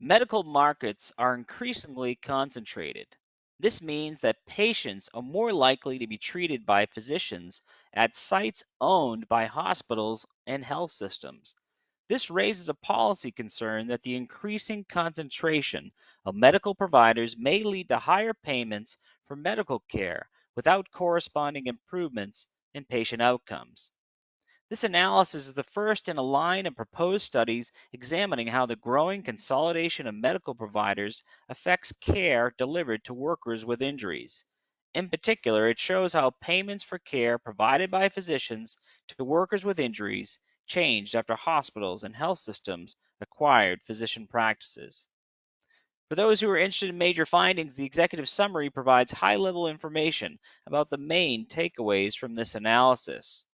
Medical markets are increasingly concentrated. This means that patients are more likely to be treated by physicians at sites owned by hospitals and health systems. This raises a policy concern that the increasing concentration of medical providers may lead to higher payments for medical care without corresponding improvements in patient outcomes. This analysis is the first in a line of proposed studies examining how the growing consolidation of medical providers affects care delivered to workers with injuries. In particular, it shows how payments for care provided by physicians to workers with injuries changed after hospitals and health systems acquired physician practices. For those who are interested in major findings, the executive summary provides high-level information about the main takeaways from this analysis.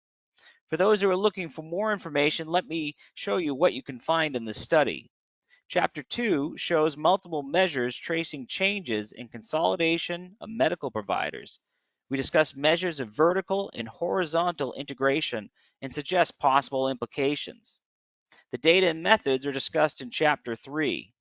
For those who are looking for more information, let me show you what you can find in this study. Chapter 2 shows multiple measures tracing changes in consolidation of medical providers. We discuss measures of vertical and horizontal integration and suggest possible implications. The data and methods are discussed in Chapter 3.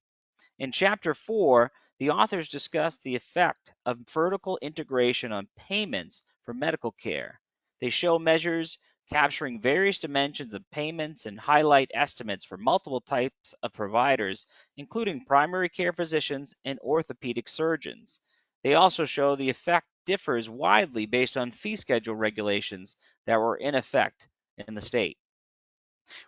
In Chapter 4, the authors discuss the effect of vertical integration on payments for medical care. They show measures capturing various dimensions of payments and highlight estimates for multiple types of providers, including primary care physicians and orthopedic surgeons. They also show the effect differs widely based on fee schedule regulations that were in effect in the state.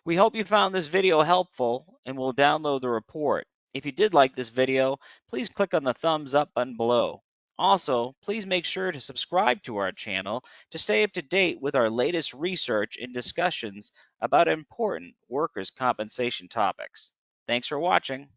We hope you found this video helpful and will download the report. If you did like this video, please click on the thumbs up button below. Also, please make sure to subscribe to our channel to stay up to date with our latest research and discussions about important workers' compensation topics. Thanks for watching.